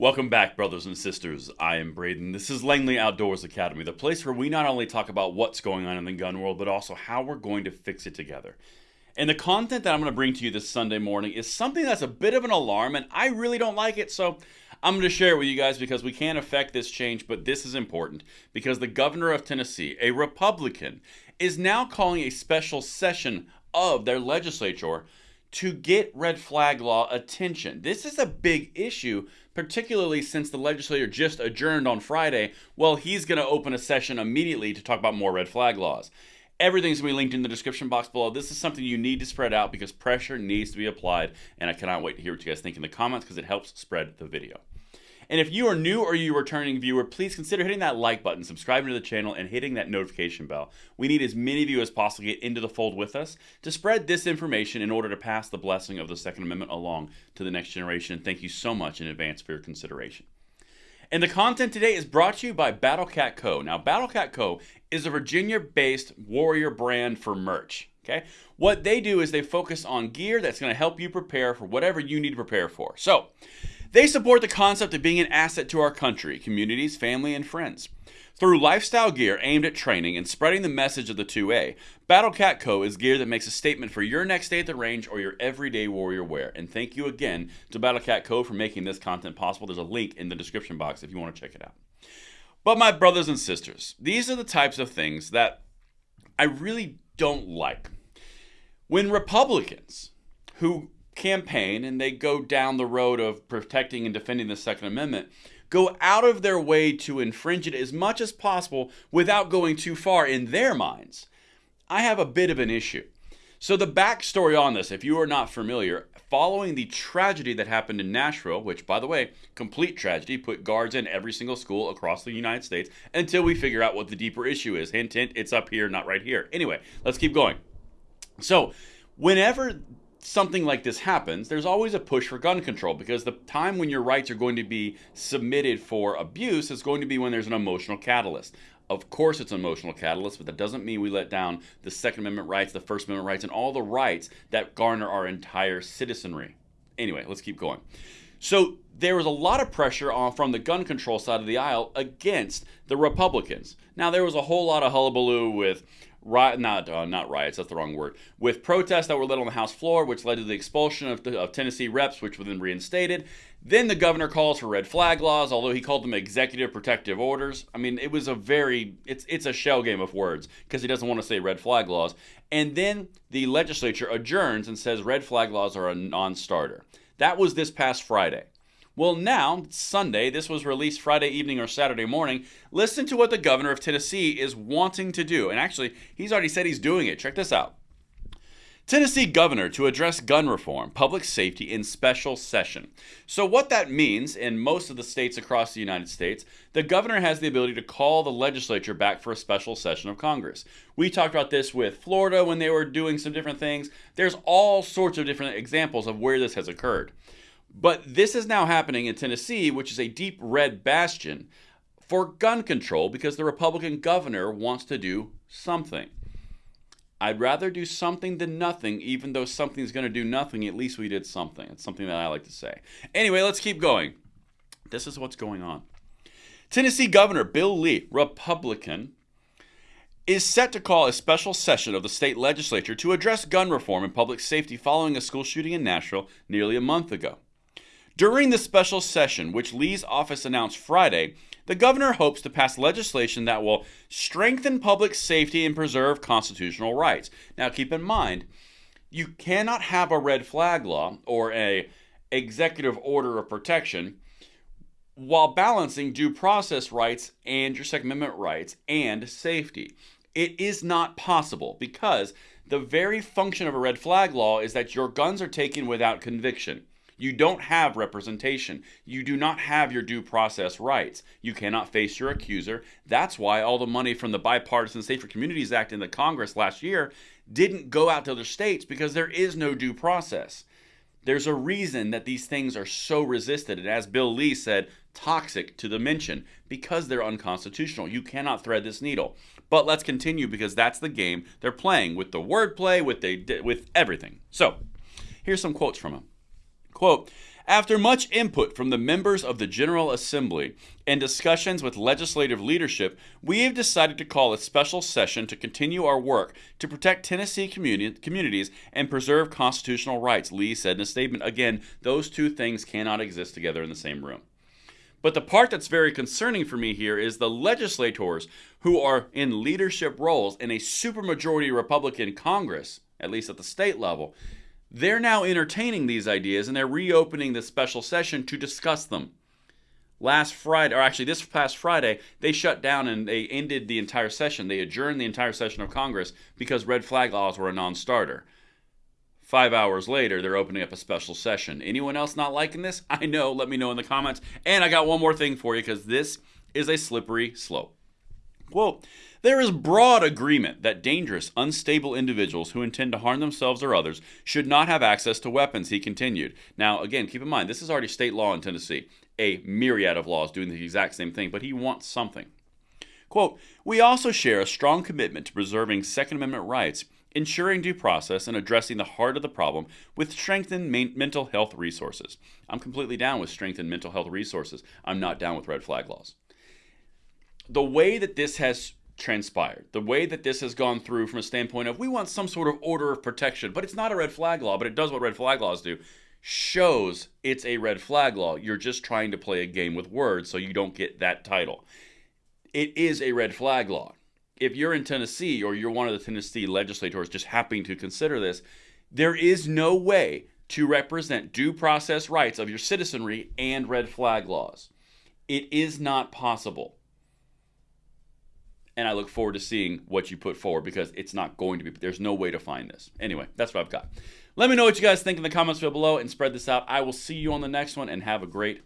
Welcome back, brothers and sisters. I am Braden. This is Langley Outdoors Academy, the place where we not only talk about what's going on in the gun world, but also how we're going to fix it together. And the content that I'm going to bring to you this Sunday morning is something that's a bit of an alarm, and I really don't like it, so I'm going to share it with you guys because we can't affect this change, but this is important because the governor of Tennessee, a Republican, is now calling a special session of their legislature to get red flag law attention. This is a big issue, particularly since the legislature just adjourned on Friday. Well, he's going to open a session immediately to talk about more red flag laws. Everything's going to be linked in the description box below. This is something you need to spread out because pressure needs to be applied, and I cannot wait to hear what you guys think in the comments because it helps spread the video. And if you are new or you returning viewer, please consider hitting that like button, subscribing to the channel, and hitting that notification bell. We need as many of you as possible to get into the fold with us to spread this information in order to pass the blessing of the Second Amendment along to the next generation. Thank you so much in advance for your consideration. And the content today is brought to you by BattleCat Co. Now, BattleCat Co. is a Virginia-based warrior brand for merch. Okay, what they do is they focus on gear that's going to help you prepare for whatever you need to prepare for. So, they support the concept of being an asset to our country, communities, family, and friends. Through lifestyle gear aimed at training and spreading the message of the 2A, BattleCat Co. is gear that makes a statement for your next day at the range or your everyday warrior wear. And thank you again to BattleCat Co. for making this content possible. There's a link in the description box if you want to check it out. But my brothers and sisters, these are the types of things that I really don't like. When Republicans who campaign and they go down the road of protecting and defending the Second Amendment, go out of their way to infringe it as much as possible without going too far in their minds, I have a bit of an issue. So, the backstory on this, if you are not familiar, following the tragedy that happened in Nashville, which, by the way, complete tragedy, put guards in every single school across the United States until we figure out what the deeper issue is. Hint, hint, it's up here, not right here. Anyway, let's keep going. So, whenever something like this happens, there's always a push for gun control because the time when your rights are going to be submitted for abuse is going to be when there's an emotional catalyst. Of course, it's an emotional catalyst, but that doesn't mean we let down the Second Amendment rights, the First Amendment rights, and all the rights that garner our entire citizenry. Anyway, let's keep going. So there was a lot of pressure on from the gun control side of the aisle against the Republicans. Now there was a whole lot of hullabaloo with riot, not uh, not riots, that's the wrong word, with protests that were led on the House floor, which led to the expulsion of, of Tennessee reps, which were then reinstated. Then the governor calls for red flag laws, although he called them executive protective orders. I mean, it was a very it's it's a shell game of words because he doesn't want to say red flag laws. And then the legislature adjourns and says red flag laws are a non-starter. That was this past Friday. Well, now, Sunday, this was released Friday evening or Saturday morning. Listen to what the governor of Tennessee is wanting to do. And actually, he's already said he's doing it. Check this out. Tennessee governor to address gun reform, public safety in special session. So, what that means in most of the states across the United States, the governor has the ability to call the legislature back for a special session of Congress. We talked about this with Florida when they were doing some different things. There's all sorts of different examples of where this has occurred. But this is now happening in Tennessee, which is a deep red bastion for gun control because the Republican governor wants to do something. I'd rather do something than nothing, even though something's going to do nothing. At least we did something. It's something that I like to say. Anyway, let's keep going. This is what's going on. Tennessee Governor Bill Lee, Republican, is set to call a special session of the state legislature to address gun reform and public safety following a school shooting in Nashville nearly a month ago. During the special session, which Lee's office announced Friday, the governor hopes to pass legislation that will strengthen public safety and preserve constitutional rights. Now, keep in mind, you cannot have a red flag law or a executive order of protection while balancing due process rights and your Second Amendment rights and safety. It is not possible because the very function of a red flag law is that your guns are taken without conviction. You don't have representation. You do not have your due process rights. You cannot face your accuser. That's why all the money from the Bipartisan Safer Communities Act in the Congress last year didn't go out to other states because there is no due process. There's a reason that these things are so resisted, and as Bill Lee said, toxic to the mention because they're unconstitutional. You cannot thread this needle. But let's continue because that's the game they're playing with the wordplay, with the with everything. So, here's some quotes from him. Quote, After much input from the members of the General Assembly and discussions with legislative leadership, we have decided to call a special session to continue our work to protect Tennessee communi- communities and preserve constitutional rights, Lee said in a statement. Again, those two things cannot exist together in the same room. But the part that's very concerning for me here is the legislators who are in leadership roles in a supermajority Republican Congress, at least at the state level, they're now entertaining these ideas and they're reopening this special session to discuss them. Last Friday, or actually this past Friday, they shut down and they ended the entire session. They adjourned the entire session of Congress because red flag laws were a non starter. Five hours later, they're opening up a special session. Anyone else not liking this? I know. Let me know in the comments. And I got one more thing for you because this is a slippery slope. Quote There is broad agreement that dangerous, unstable individuals who intend to harm themselves or others should not have access to weapons, he continued. Now, again, keep in mind, this is already state law in Tennessee, a myriad of laws doing the exact same thing, but he wants something. Quote We also share a strong commitment to preserving Second Amendment rights ensuring due process and addressing the heart of the problem with strengthened mental health resources. I'm completely down with strengthened mental health resources. I'm not down with red flag laws the way that this has transpired, the way that this has gone through from a standpoint of we want some sort of order of protection, but it's not a red flag law, but it does what red flag laws do, shows it's a red flag law. You're just trying to play a game with words so you don't get that title. It is a red flag law. If you're in Tennessee or you're one of the Tennessee legislators just happening to consider this, there is no way to represent due process rights of your citizenry and red flag laws. It is not possible and I look forward to seeing what you put forward because it's not going to be, there's no way to find this. Anyway, that's what I've got. Let me know what you guys think in the comments below and spread this out. I will see you on the next one and have a great